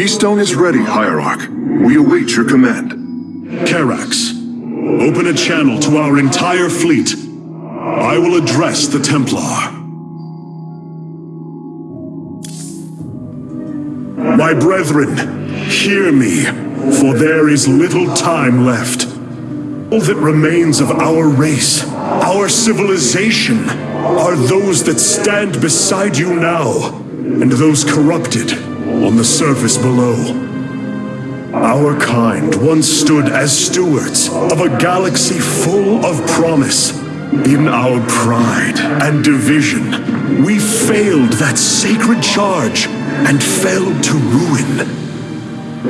Keystone is ready, Hierarch. We await your command. Karax, open a channel to our entire fleet. I will address the Templar. My brethren, hear me, for there is little time left. All that remains of our race, our civilization, are those that stand beside you now, and those corrupted on the surface below. Our kind once stood as stewards of a galaxy full of promise. In our pride and division, we failed that sacred charge and failed to ruin.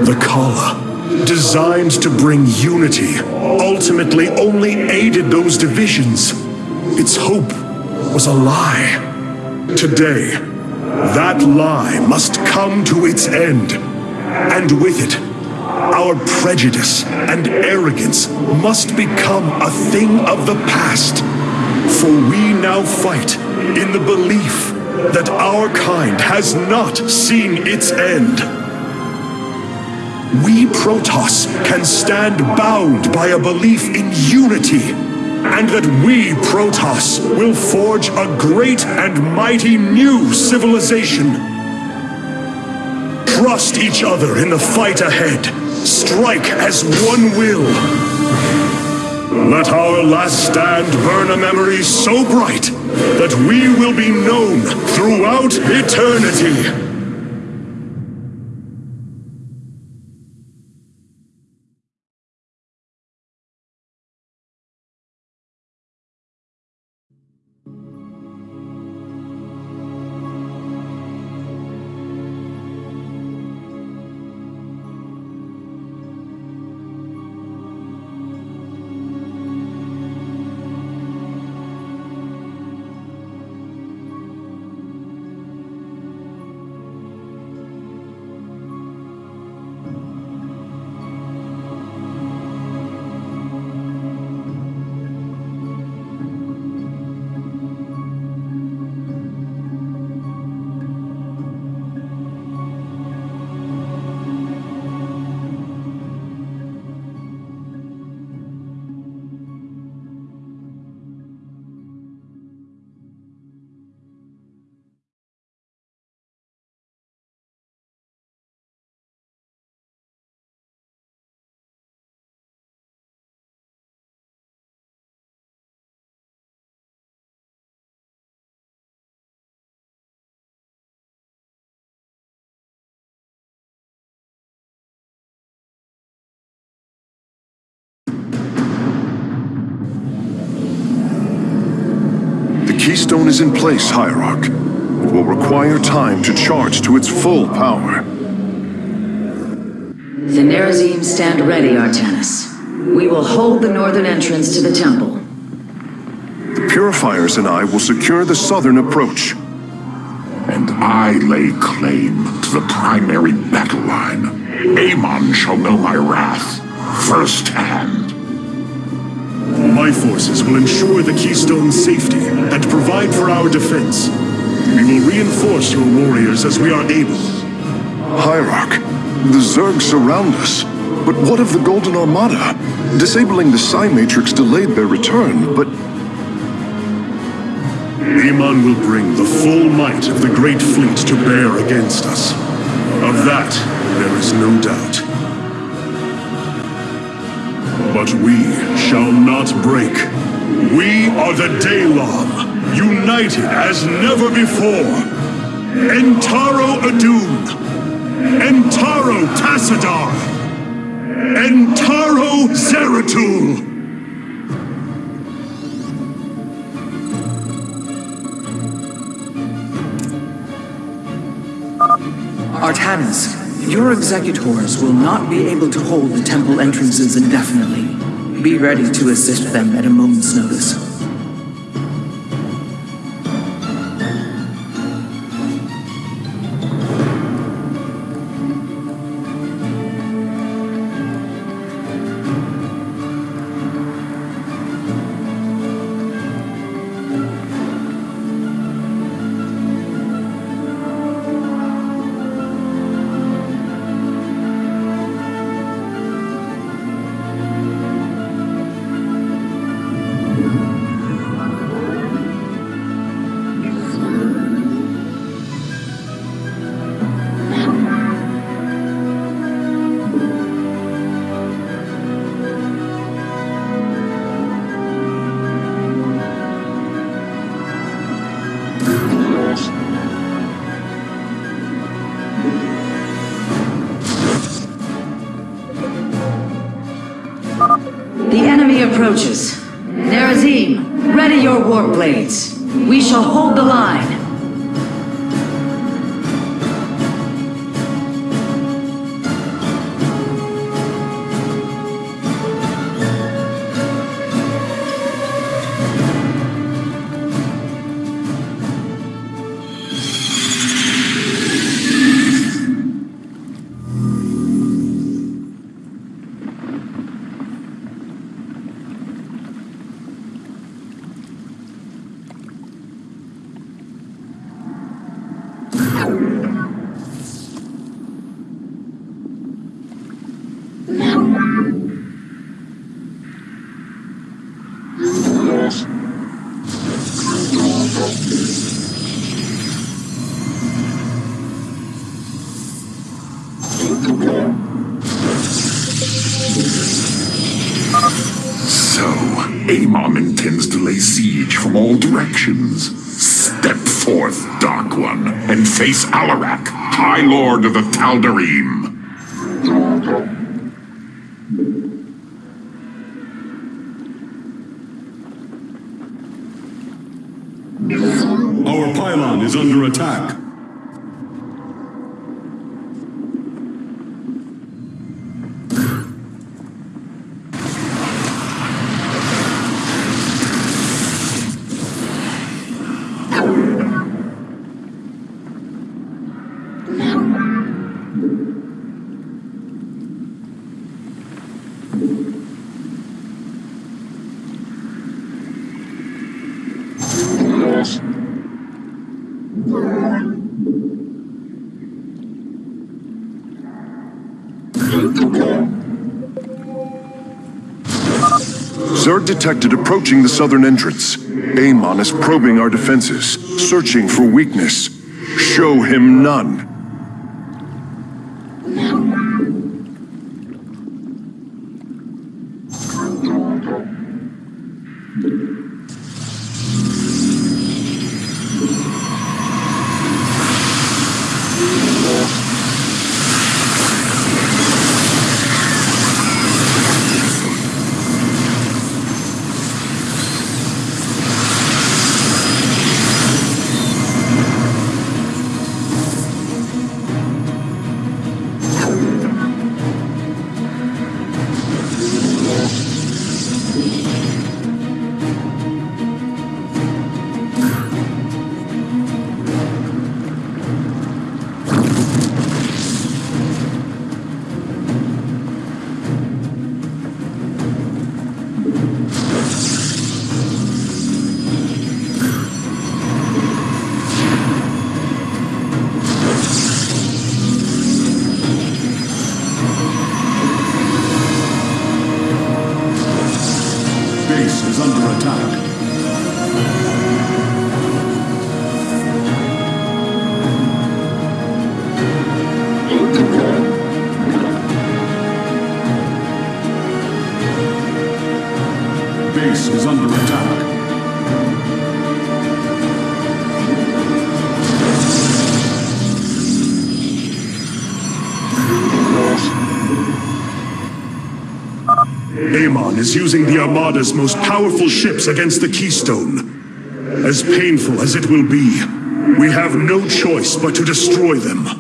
The Khala, designed to bring unity, ultimately only aided those divisions. Its hope was a lie. Today, that lie must come to its end. And with it, our prejudice and arrogance must become a thing of the past. For we now fight in the belief that our kind has not seen its end. We Protoss can stand bound by a belief in unity, and that we Protoss will forge a great and mighty new civilization. Trust each other in the fight ahead. Strike as one will. Let our last stand burn a memory so bright that we will be known throughout eternity. Keystone is in place, Hierarch. It will require time to charge to its full power. The Nerazim stand ready, Artanis. We will hold the northern entrance to the temple. The Purifiers and I will secure the southern approach. And I lay claim to the primary battle line. Amon shall know my wrath firsthand. My forces will ensure the Keystone's safety and provide for our defense. We will reinforce your warriors as we are able. Hierarch, the Zerg surround us. But what of the Golden Armada? Disabling the Psi Matrix delayed their return, but Amon will bring the full might of the Great Fleet to bear against us. Of that, there is no doubt. But we shall not break. We are the Daelaam, united as never before. Entaro Adun, Entaro Tassadar, Entaro Zeratul. Artanis, your executors will not be able to hold the temple entrances indefinitely. Be ready to assist them at a moment's notice. Approaches. Face Alarak, High Lord of the Tal'Darim. Our pylon is under attack. Zerg detected approaching the southern entrance. Amon is probing our defenses, searching for weakness. Show him none. Amon is using the Armada's most powerful ships against the Keystone. As painful as it will be, we have no choice but to destroy them.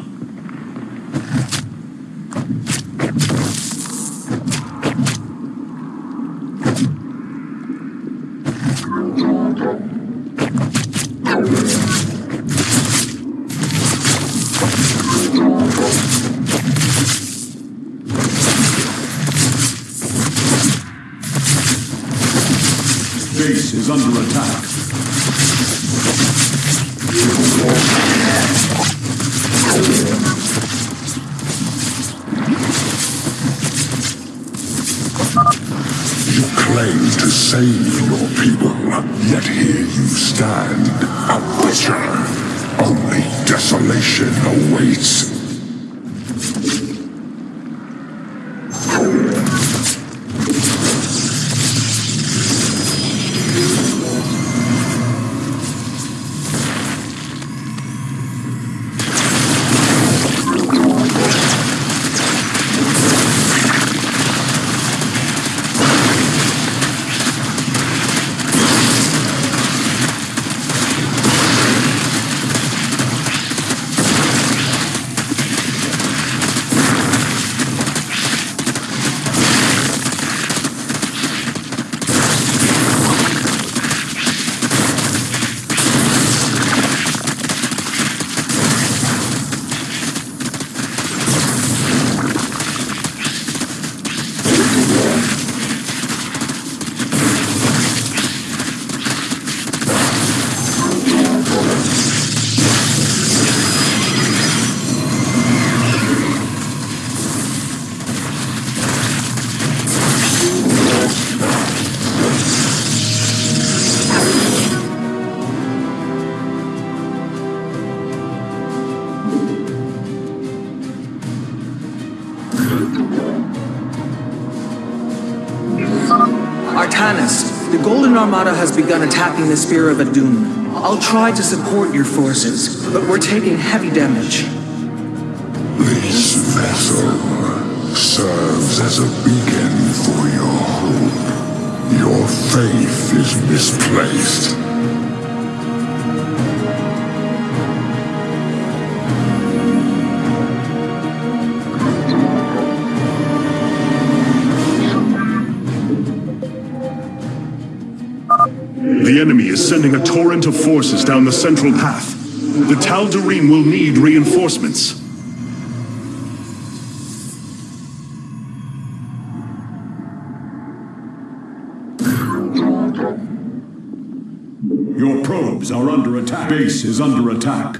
Armada has begun attacking the Spear of Adun. I'll try to support your forces, but we're taking heavy damage. This vessel serves as a beacon for your hope. Your faith is misplaced. The enemy is sending a torrent of forces down the central path. The Tal'Darim will need reinforcements. Your probes are under attack. Base is under attack.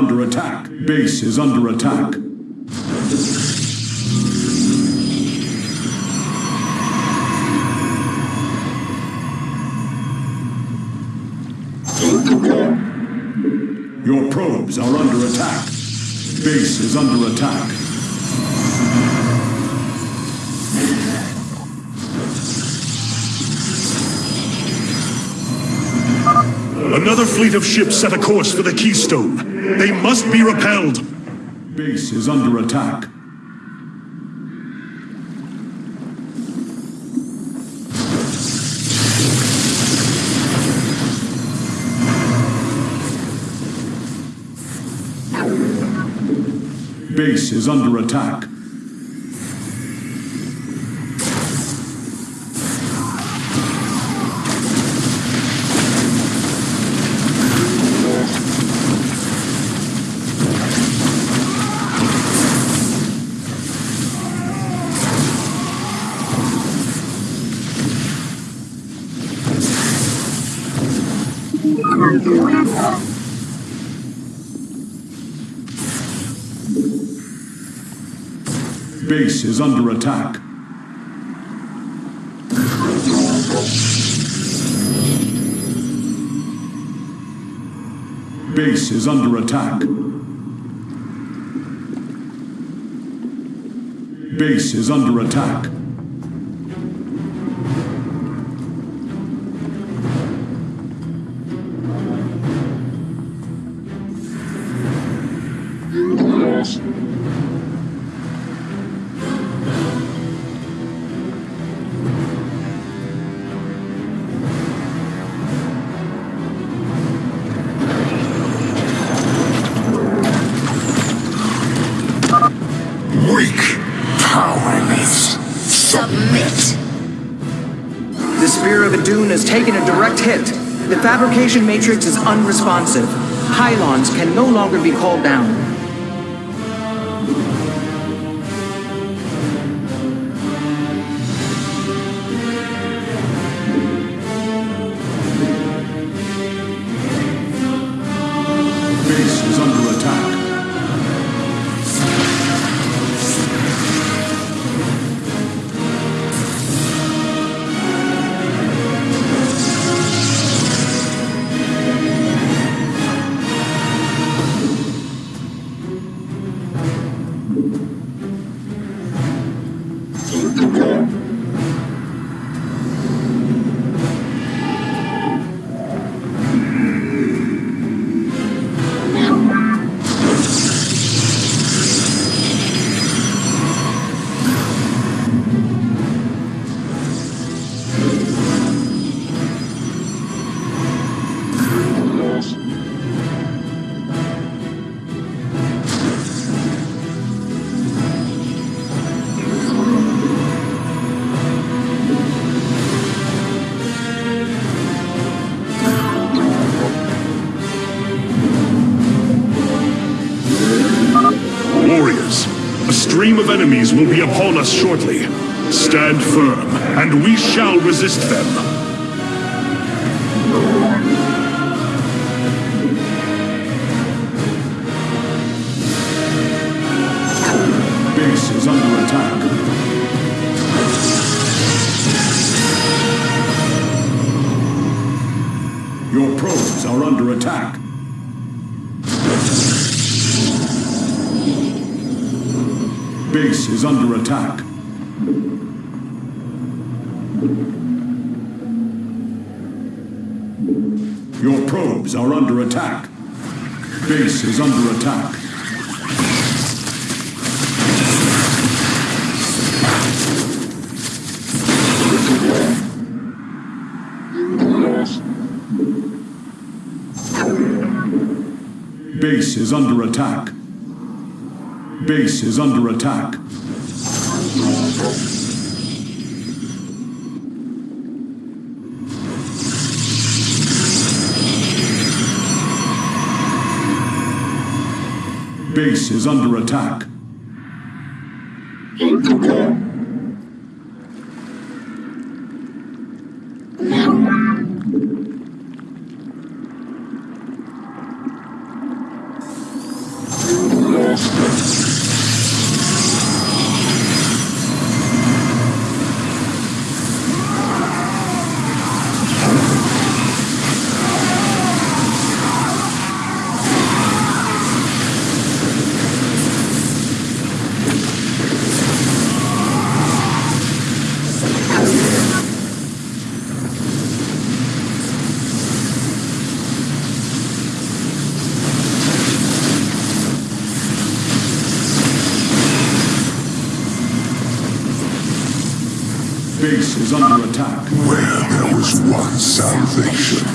Under attack. Base is under attack. Your probes are under attack. Base is under attack. Another fleet of ships set a course for the Keystone. They must be repelled. Base is under attack. Base is under attack. Base is under attack. Base is under attack. Base is under attack. Fabrication matrix is unresponsive. Pylons can no longer be called down. Enemies will be upon us shortly. Stand firm, and we shall resist them. Is under attack. Your probes are under attack. Base is under attack. Base is under attack. Base is under attack. Base is under attack. Base is under attack. Where there was once salvation,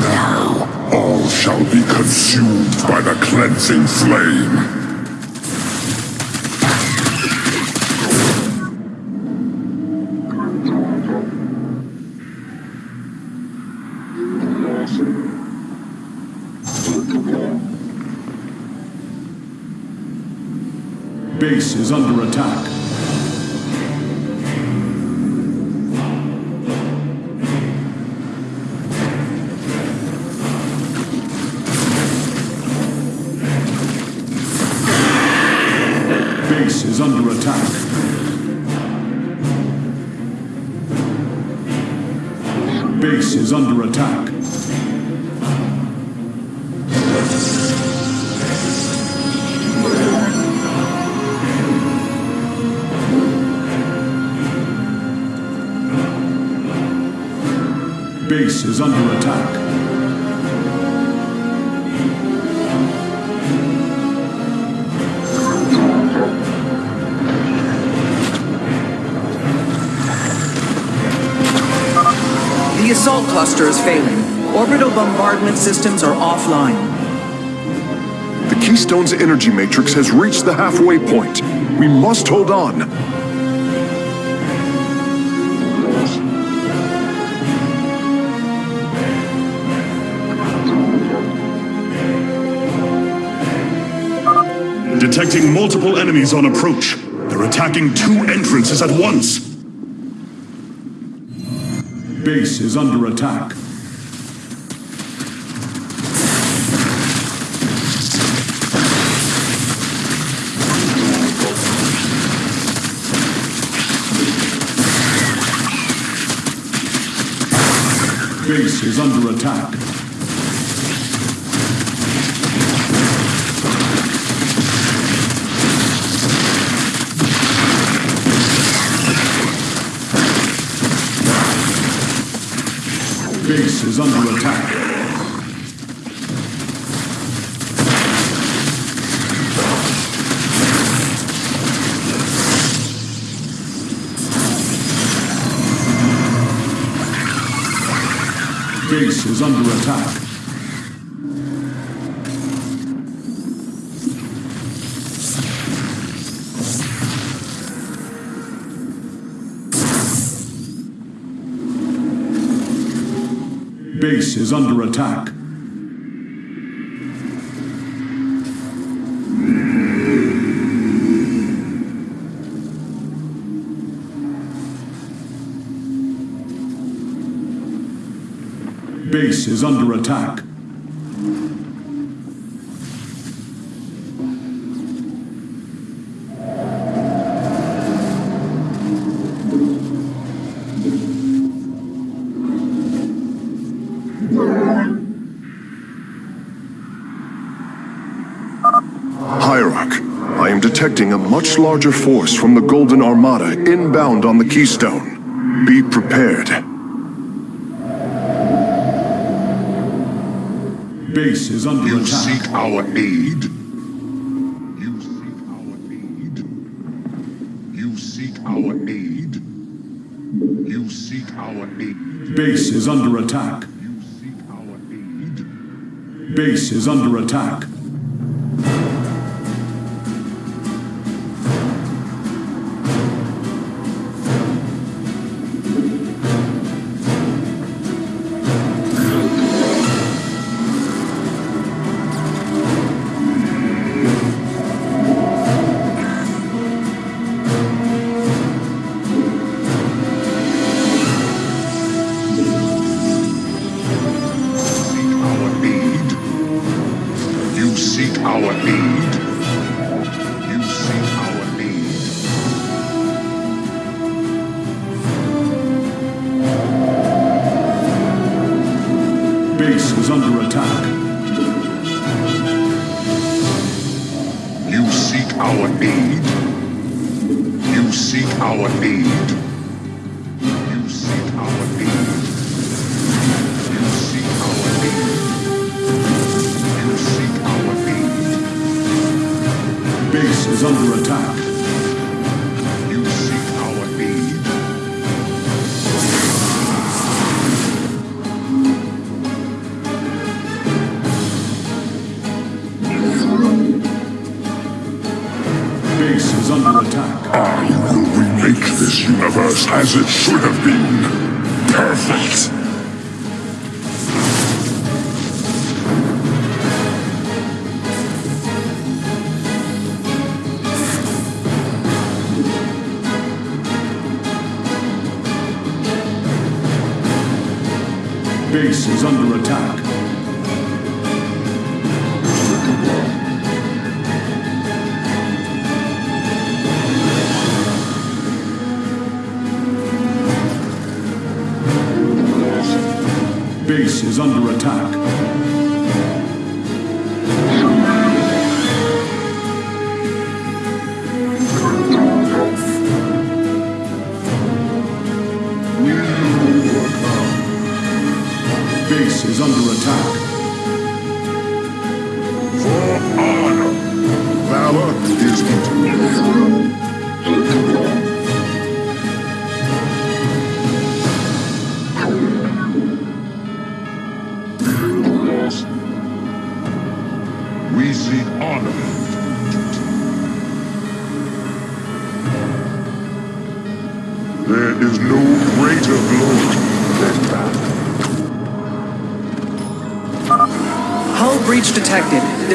now all shall be consumed by the cleansing flame. Cluster is failing. Orbital bombardment systems are offline. The Keystone's energy matrix has reached the halfway point. We must hold on. Detecting multiple enemies on approach. They're attacking two entrances at once. Base is under attack. Base is under attack. Base under attack. Base is under attack. Base is under attack. Base is under attack. Much larger force from the Golden Armada inbound on the Keystone. Be prepared. Base is under You attack. seek our aid. You seek our aid. You seek our aid. You seek our aid. Base is under attack. You seek our aid. Base is under attack. As it should have been. Perfect. Base is under attack. Under attack.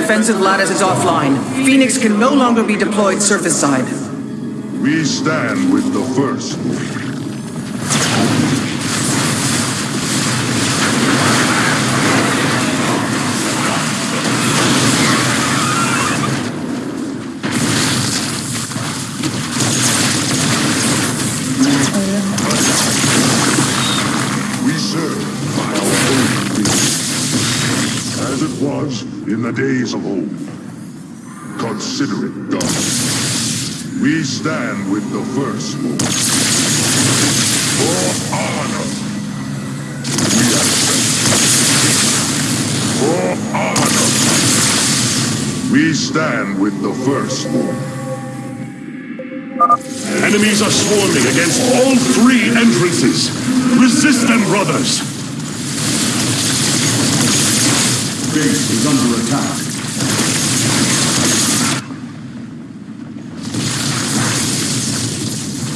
Defensive lattice is offline. Phoenix can no longer be deployed surface side. We stand with the first. Days of old. Consider it done. We stand with the first For honor. We accept. For honor. We stand with the first Enemies are swarming against all three entrances. Resist them, brothers. Base is under attack.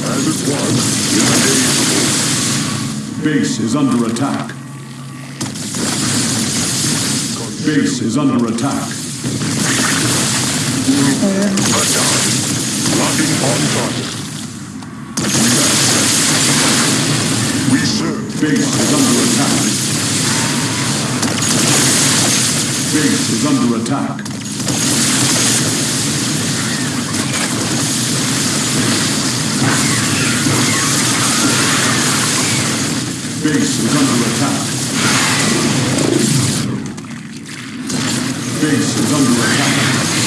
as it was. Base is under attack. Base is under attack. Locking on target. We serve. Base is under attack. Base is under attack. Base is under attack. Base is under attack.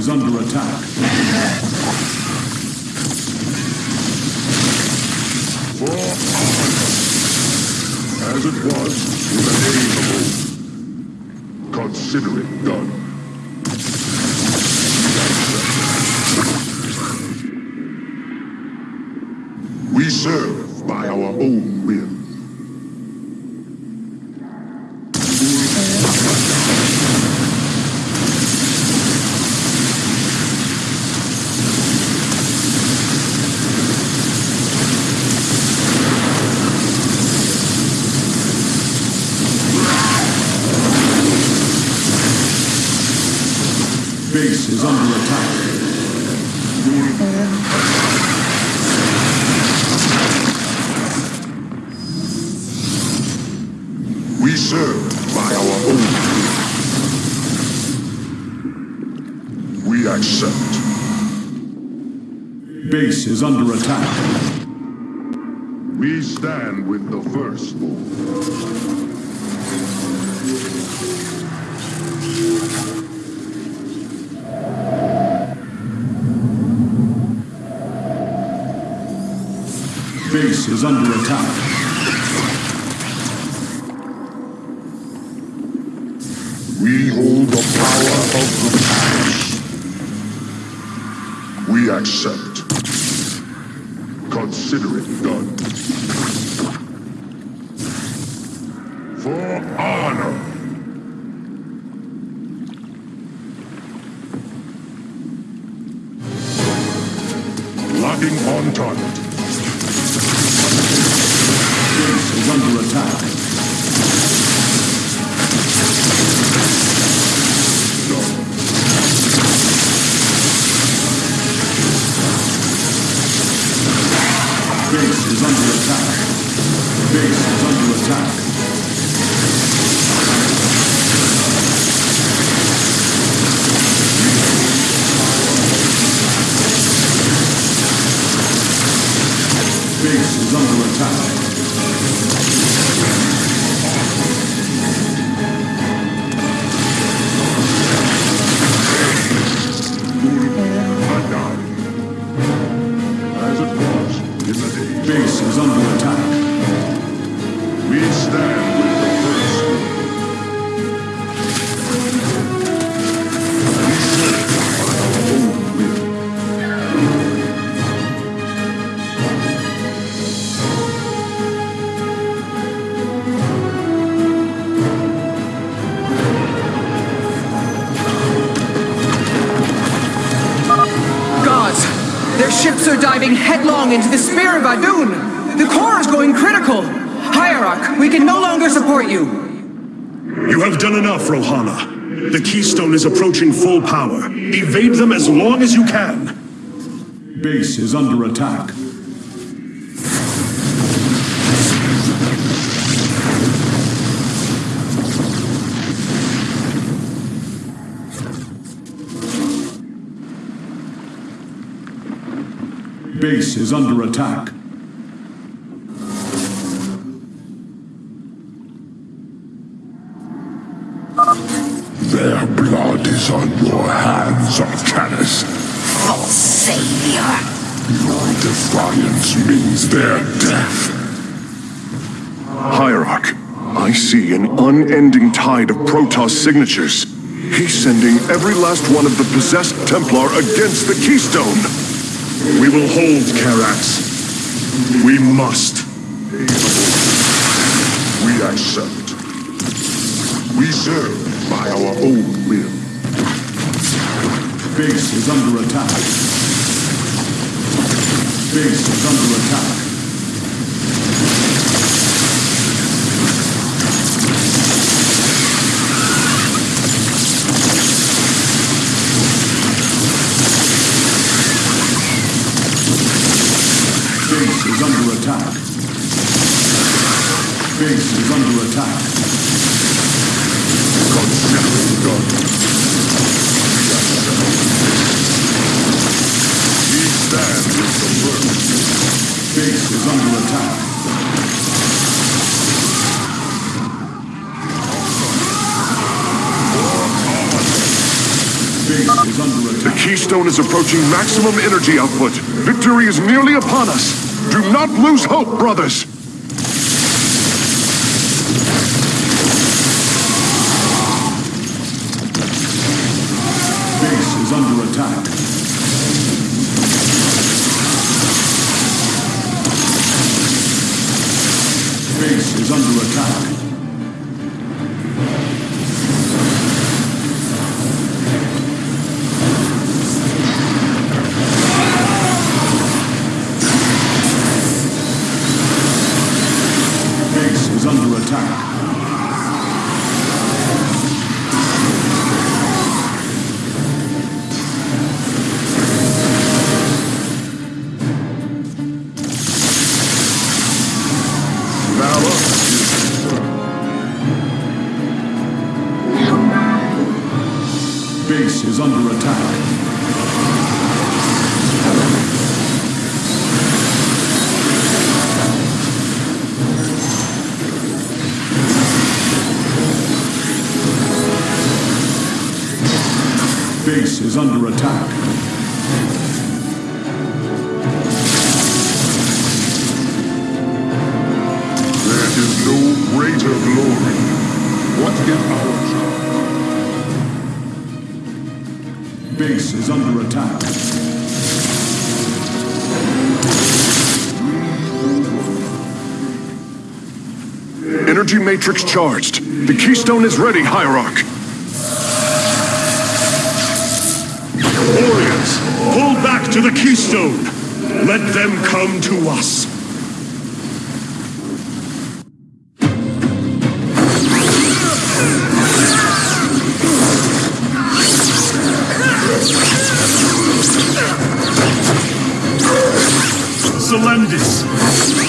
Is under attack. Under attack. We serve by our own. We accept. Base is under attack. We stand with the first. Base is under attack. We hold the power of in the. Base is under attack. We stand diving headlong into the Spear of Adun! The core is going critical! Hierarch, we can no longer support you! You have done enough, Rohana. The Keystone is approaching full power. Evade them as long as you can. Base is under attack. Base is under attack. Their blood is on your hands, Artanis. False savior. Your defiance means their death. Hierarch, I see an unending tide of Protoss signatures. He's sending every last one of the possessed Templar against the Keystone. We will hold Karax. We must. We accept. We serve by our own will. Base is under attack. Base is under attack. Base is under attack. Base is under attack. It done. We stand with the first. Base is under attack. Base is under The. Keystone is approaching maximum energy output. Victory is nearly upon us. Do not lose hope, brothers. Matrix charged. The Keystone is ready, Hierarch. Warriors, pull back to the Keystone. Let them come to us. Selendis!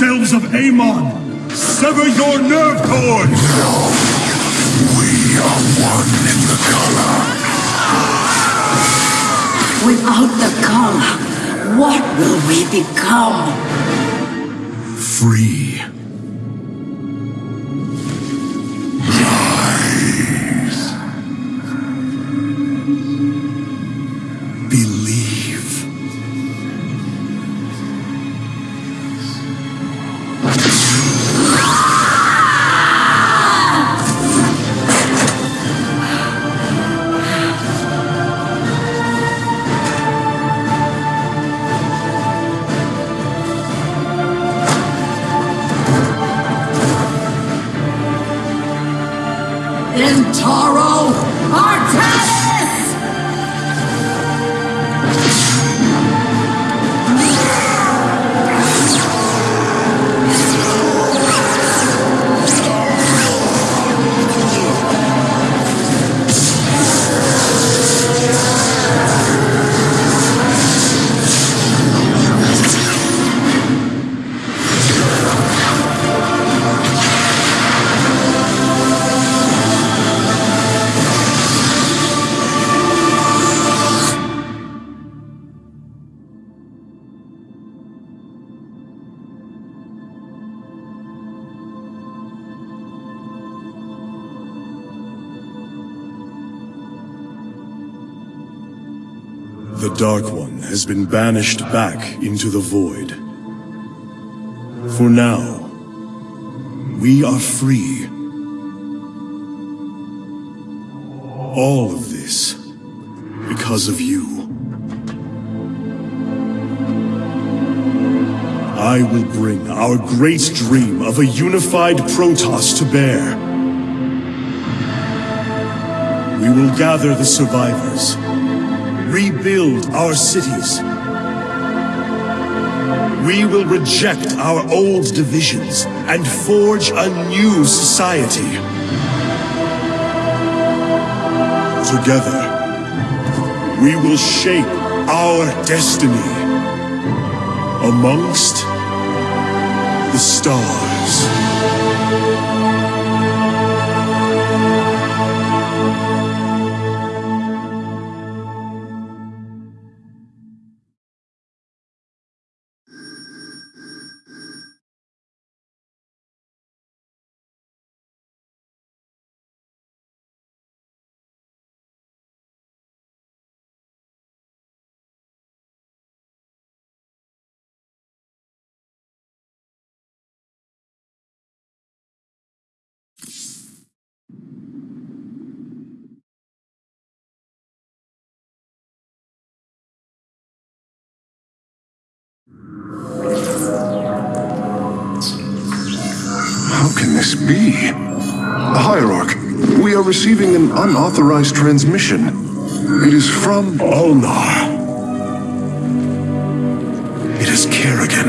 Yourselves of Amon! Sever your nerve cords! We are one in the Khala. Without the Khala, what will we become? Free. The Dark One has been banished back into the Void. For now, we are free. All of this because of you. I will bring our great dream of a unified Protoss to bear. We will gather the survivors, rebuild our cities. We will reject our old divisions and forge a new society. Together, we will shape our destiny amongst the stars. An unauthorized transmission. It is from... Ulnar. It is Kerrigan.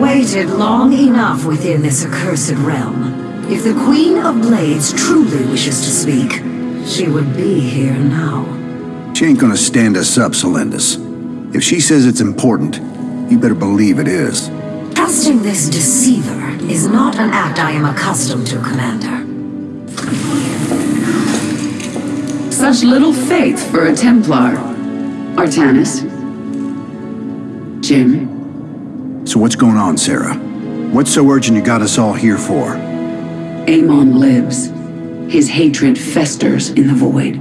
Waited long enough within this accursed realm. If the Queen of Blades truly wishes to speak, she would be here now. She ain't gonna stand us up, Selendis. If she says it's important, you better believe it is. Trusting this deceiver is not an act I am accustomed to, Commander. Such little faith for a Templar. Artanis. Jim. So what's going on, Sarah? What's so urgent you got us all here for? Amon lives. His hatred festers in the void.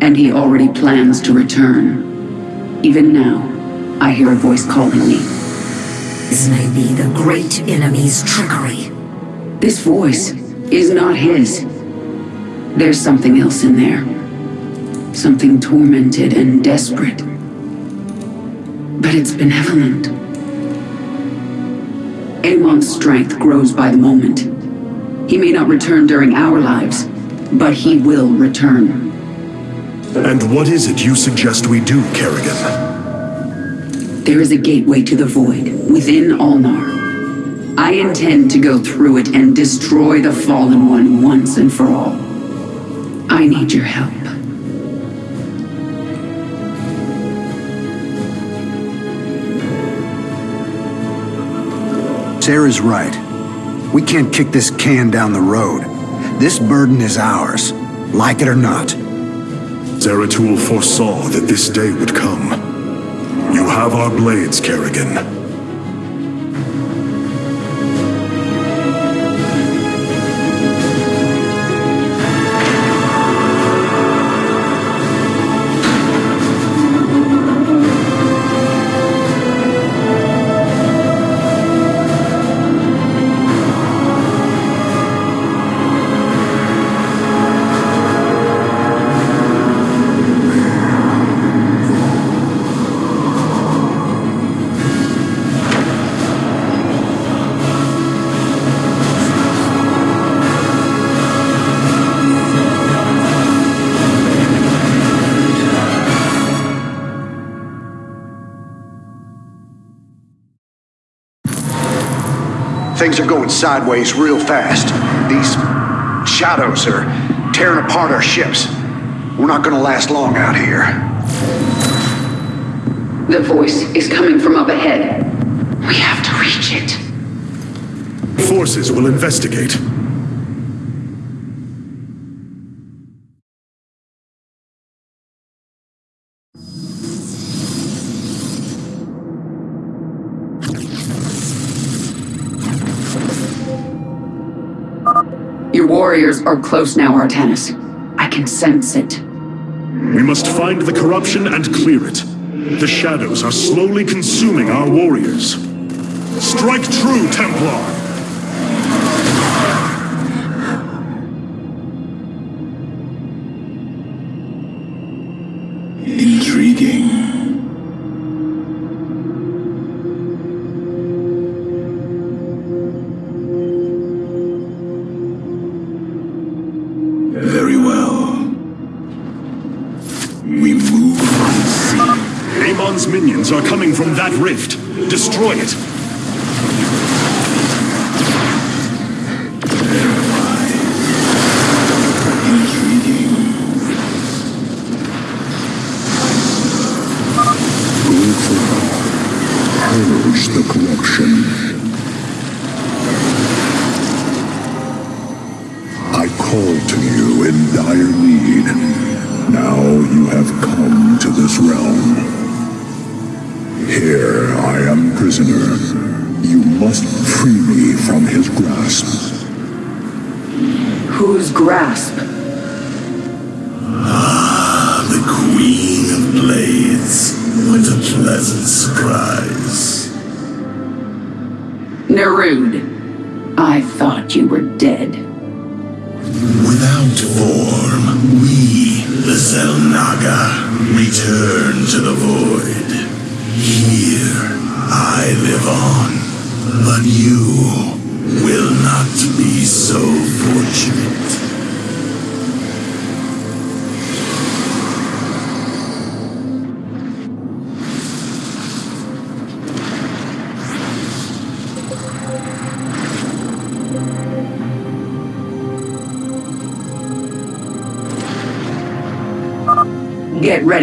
And he already plans to return. Even now, I hear a voice calling me. This may be the great enemy's trickery. This voice is not his. There's something else in there. Something tormented and desperate. But it's benevolent. Strength grows by the moment. He may not return during our lives, but he will return. And what is it you suggest we do, Kerrigan? There is a gateway to the void within Ulnar. I intend to go through it and destroy the Fallen One once and for all. I need your help. Sarah's right. We can't kick this can down the road. This burden is ours, like it or not. Zeratul foresaw that this day would come. You have our blades, Kerrigan. Sideways real fast. These shadows are tearing apart our ships. We're not gonna last long out here. The voice is coming from up ahead. We have to reach it. Forces will investigate. Warriors are close now, Artanis. I can sense it. We must find the corruption and clear it. The shadows are slowly consuming our warriors. Strike true, Templar! Intriguing. That rift. Destroy it.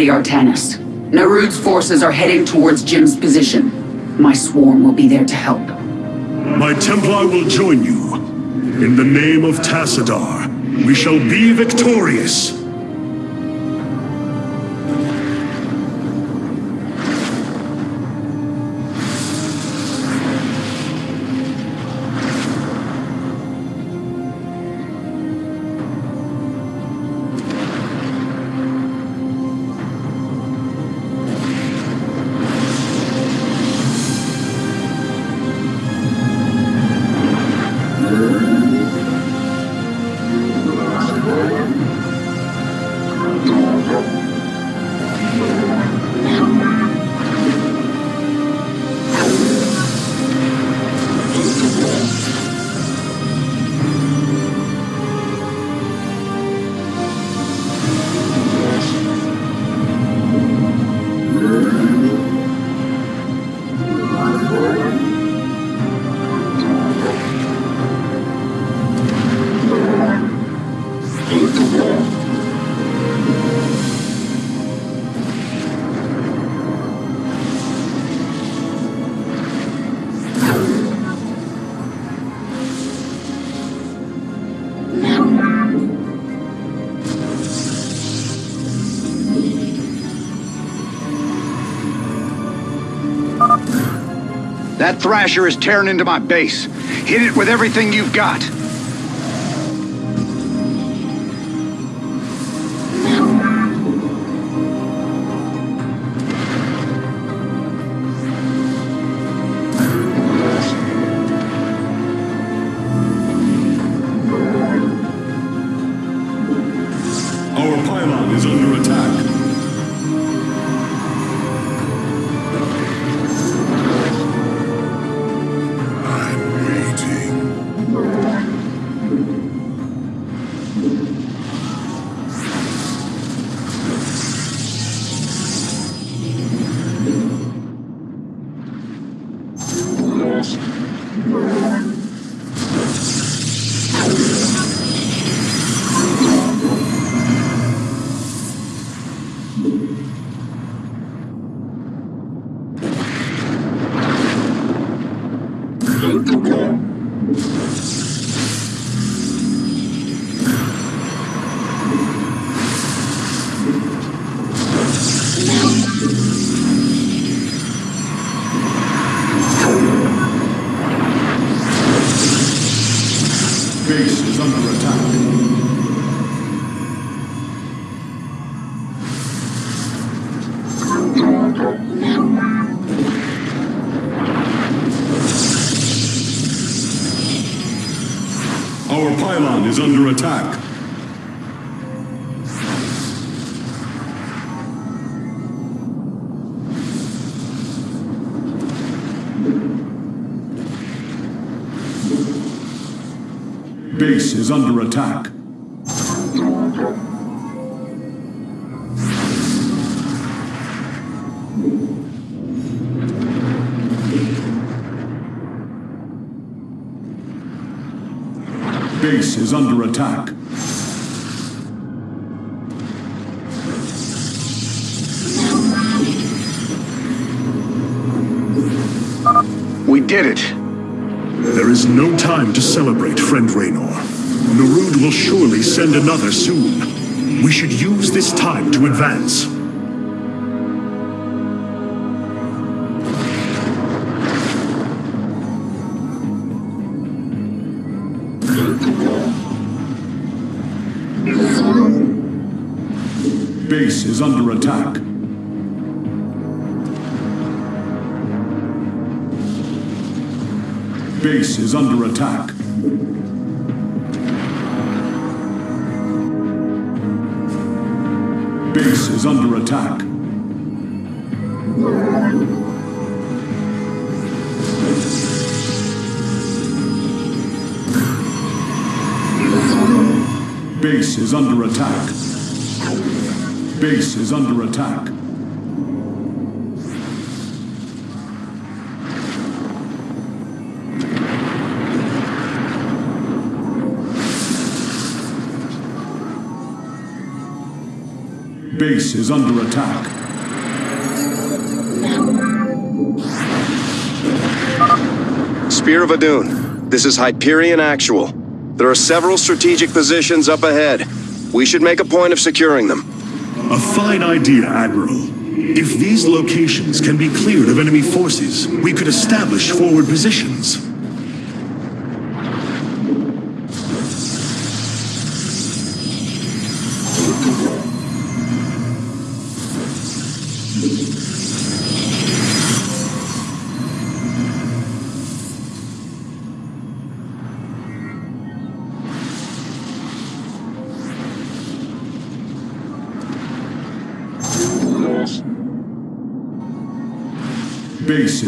Ready, Artanis. Narud's forces are heading towards Jim's position. My swarm will be there to help. My Templar will join you. In the name of Tassadar, we shall be victorious. That Thrasher is tearing into my base. Hit it with everything you've got. Is under attack. We did it. There is no time to celebrate, friend Raynor. Narud will surely send another soon. We should use this time to advance. Base is under attack. Base is under attack. Base is under attack. Base is under attack. Base is under attack. Base is under attack. Spear of Adun, this is Hyperion Actual. There are several strategic positions up ahead. We should make a point of securing them. A fine idea, Admiral. If these locations can be cleared of enemy forces, we could establish forward positions.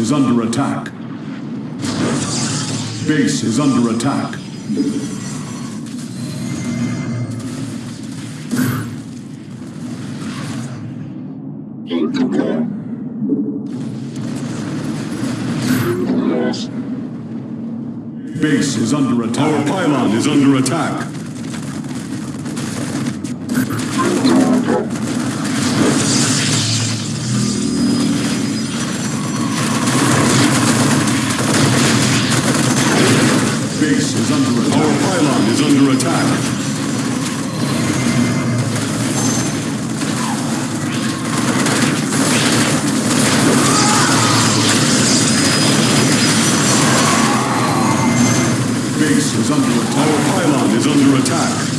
Is under attack. Base is under attack. Base is under attack. Our pylon is under attack. Base is under attack. Our pylon is under attack. Base is under attack. Our pylon is under attack.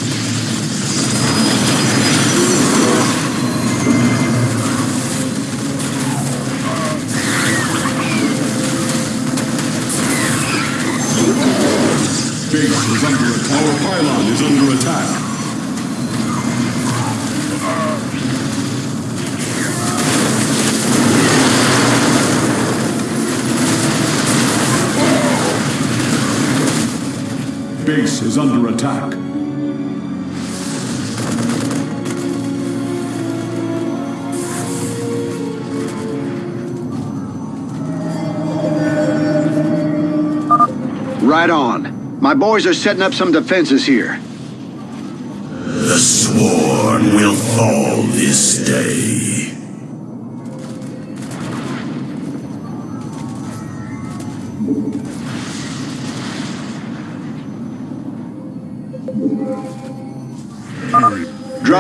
Base is under attack. Our pylon is under attack. Base is under attack. Right on. My boys are setting up some defenses here. The sworn will fall this day.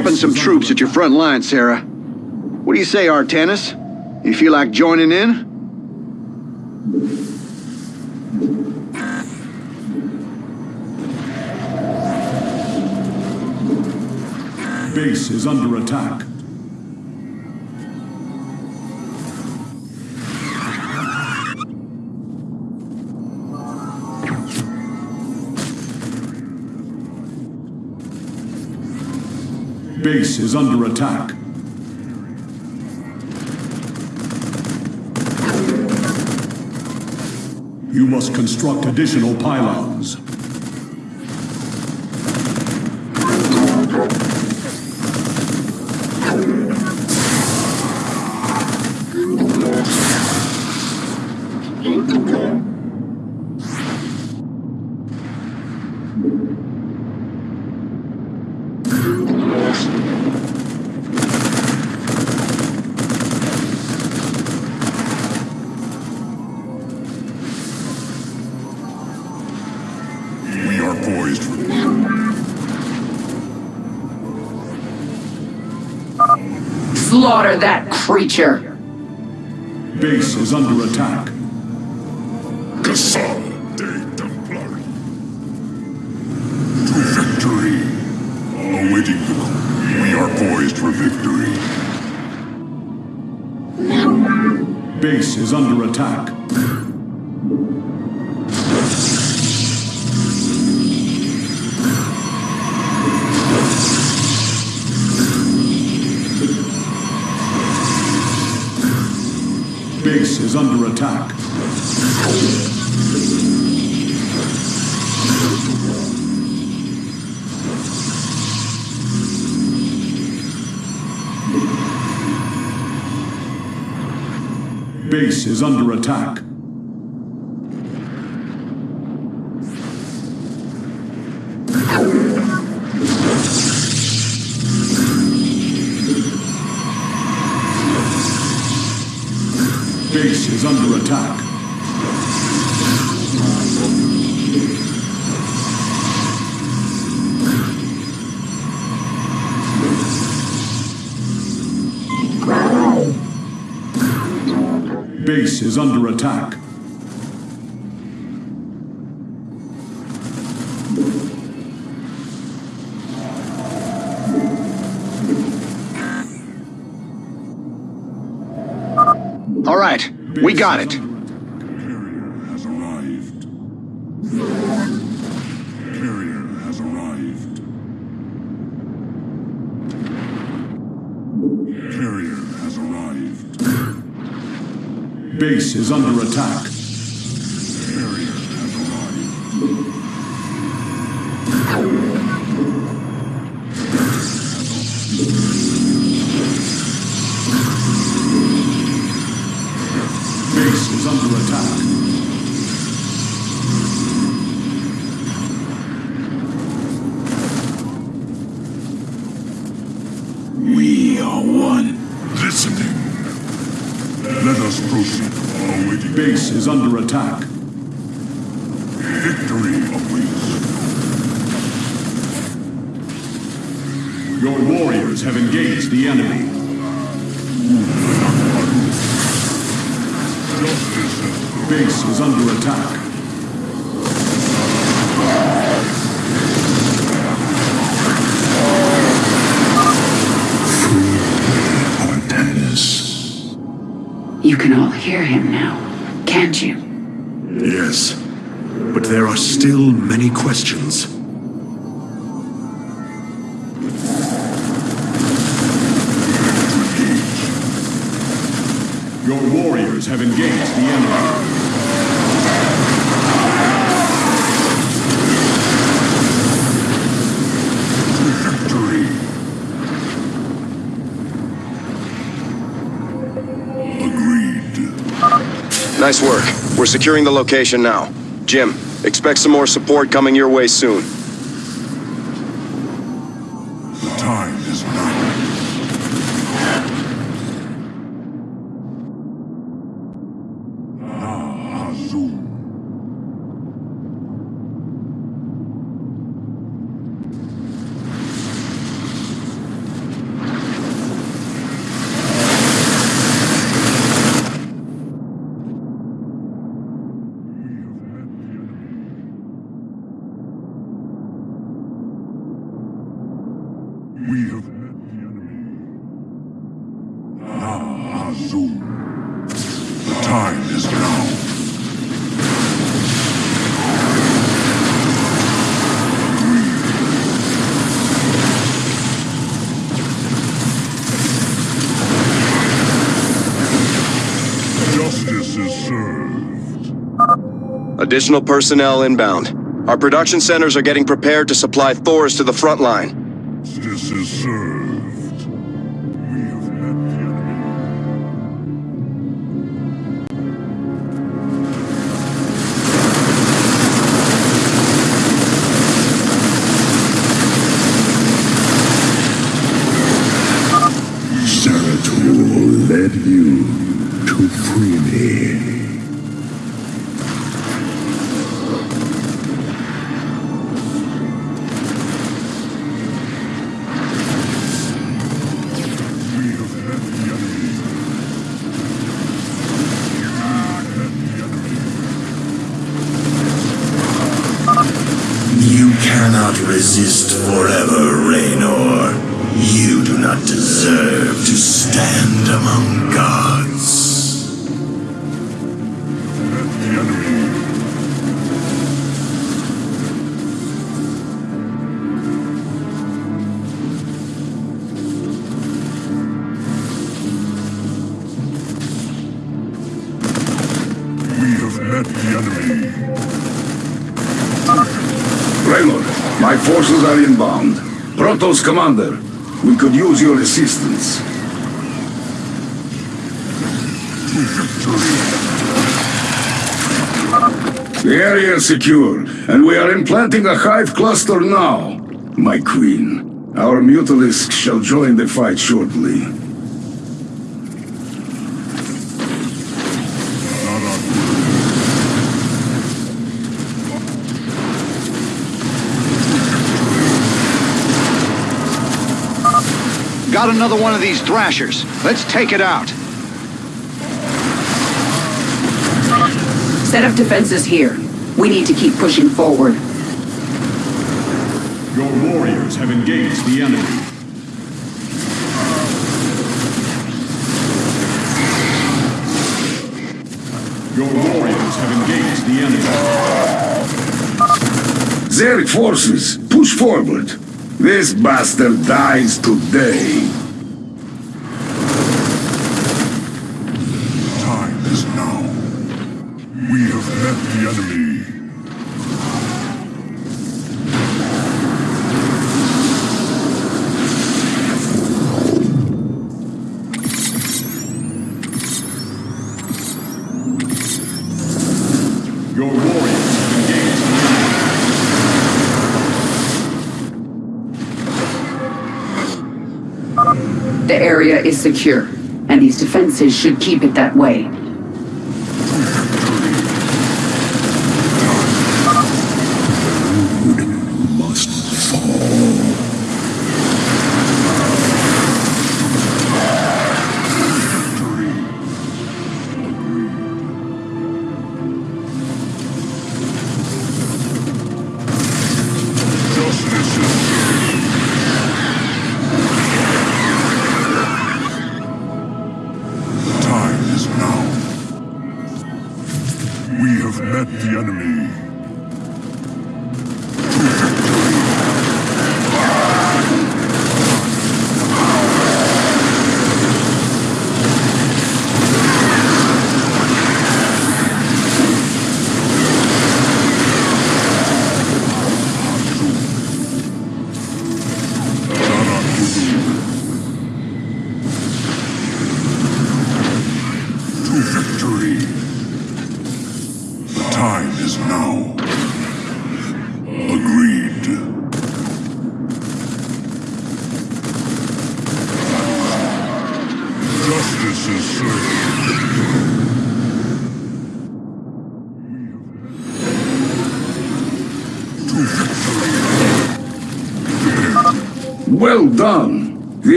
Dropping some troops at your front line, Sarah. What do you say, Artanis? You feel like joining in? Base is under attack. Base is under attack. You must construct additional pylons. Creature! Base is under attack. De Templari. To victory. Awaiting call. We are poised for victory. Base is under attack. Is under attack. Base is under attack. Is under attack. All right, we got it. Base is under attack. Warriors have engaged the enemy. Base is under attack. Artanis. You can all hear him now, can't you? Yes. But there are still many questions. Have engaged the enemy. Nice work. We're securing the location now. Jim, expect some more support coming your way soon. Additional personnel inbound. Our production centers are getting prepared to supply Thors to the front line. Justice is served. Protoss commander, we could use your assistance. The area is secure, and we are implanting a hive cluster now. My queen, our mutalisks shall join the fight shortly. Got another one of these thrashers. Let's take it out. Set up defenses here. We need to keep pushing forward. Your warriors have engaged the enemy. Your warriors have engaged the enemy. Zerg forces, push forward. This bastard dies today. Is secure, and these defenses should keep it that way.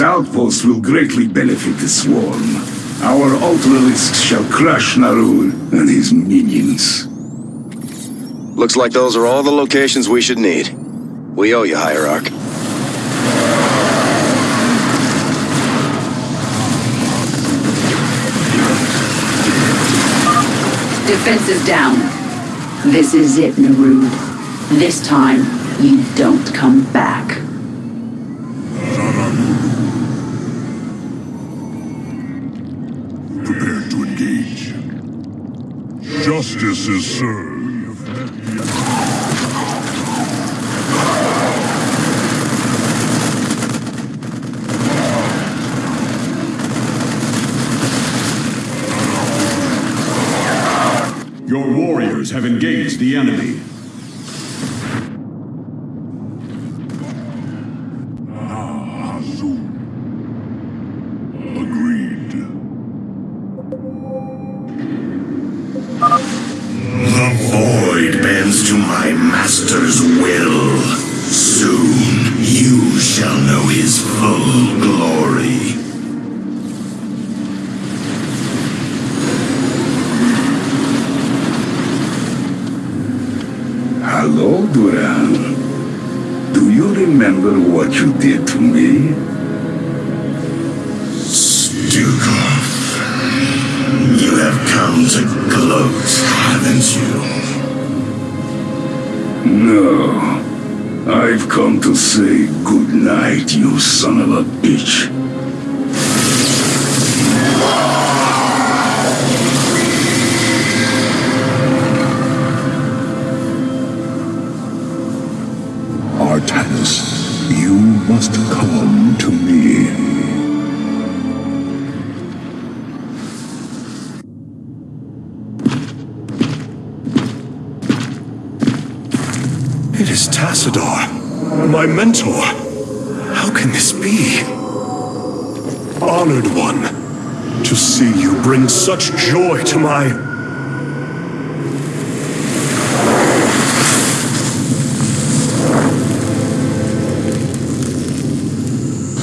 This outpost will greatly benefit the swarm. Our Ultralisks shall crush Narud and his minions. Looks like those are all the locations we should need. We owe you, Hierarch. Defenses down. This is it, Narud. This time, you don't come back. Justice is served. Your warriors have engaged the enemy.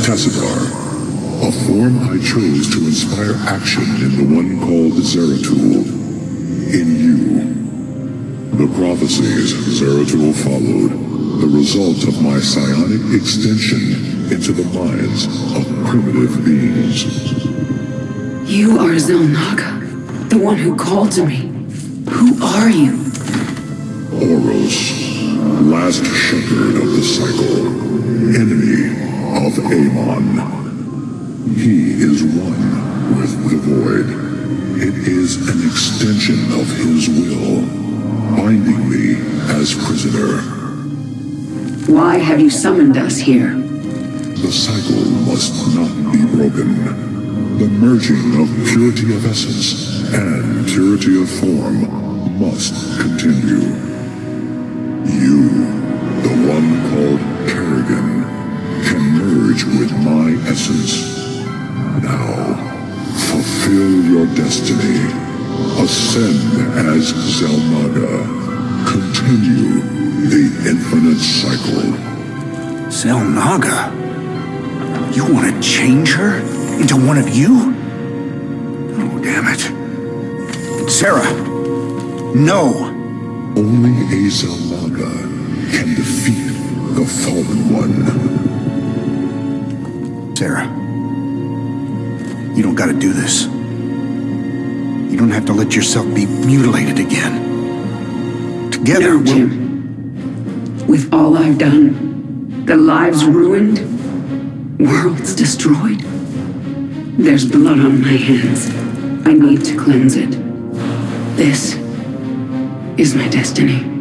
Tassadar, a form I chose to inspire action in the one called Zeratul. In you. The prophecies Zeratul followed, the result of my psionic extension into the minds of primitive beings. You are Xel'Naga, the one who called to me. Who are you? Ouros, last shepherd of the cycle, enemy of Amon. He is one with the void. It is an extension of his will, binding me as prisoner. Why have you summoned us here? The cycle must not be broken. The merging of purity of essence and purity of form must continue. You, the one called Kerrigan, merge with my essence. Now, fulfill your destiny. Ascend as Xel'Naga. Continue the infinite cycle. Xel'Naga? You want to change her into one of you? Oh, damn it. Sarah, no. Only a Xel'Naga can defeat the Fallen One. Sarah, you don't gotta do this. You don't have to let yourself be mutilated again. Together, No, we'll... Jim. With all I've done, the lives ruined, worlds destroyed, there's blood on my hands. I need to cleanse it. This is my destiny.